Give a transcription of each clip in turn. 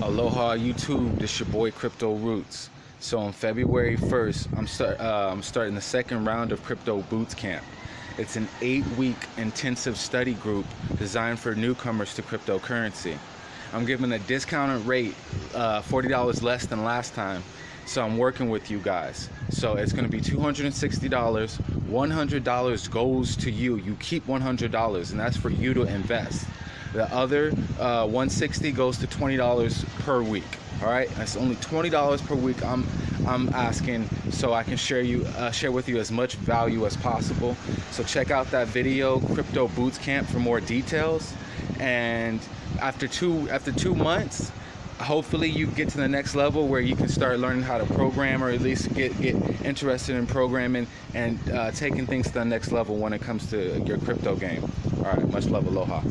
Aloha YouTube, this your boy Crypto Roots. So on February 1st, I'm, start, uh, I'm starting the second round of Crypto Boots Camp. It's an eight-week intensive study group designed for newcomers to cryptocurrency. I'm giving a discounted rate, uh, $40 less than last time. So I'm working with you guys. So it's gonna be $260. $100 goes to you. You keep $100 and that's for you to invest. The other uh, 160 goes to $20 per week. All right, that's only $20 per week. I'm I'm asking so I can share you uh, share with you as much value as possible. So check out that video, Crypto Boots Camp, for more details. And after two after two months, hopefully you get to the next level where you can start learning how to program or at least get get interested in programming and uh, taking things to the next level when it comes to your crypto game. All right, much love, aloha.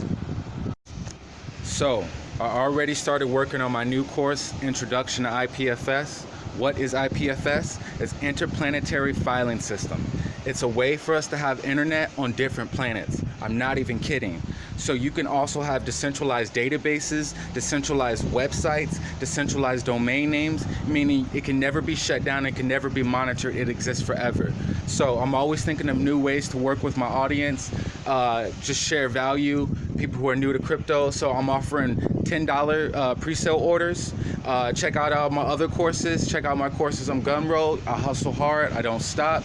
So, I already started working on my new course, Introduction to IPFS. What is IPFS? It's Interplanetary Filing System. It's a way for us to have internet on different planets. I'm not even kidding. So you can also have decentralized databases, decentralized websites, decentralized domain names, meaning it can never be shut down, it can never be monitored, it exists forever. So I'm always thinking of new ways to work with my audience, uh, just share value, people who are new to crypto. So I'm offering $10 uh, pre-sale orders. Uh, check out all my other courses. Check out my courses on Gumroad. I hustle hard, I don't stop.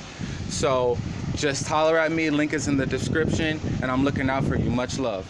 So just holler at me, link is in the description, and I'm looking out for you. Much love.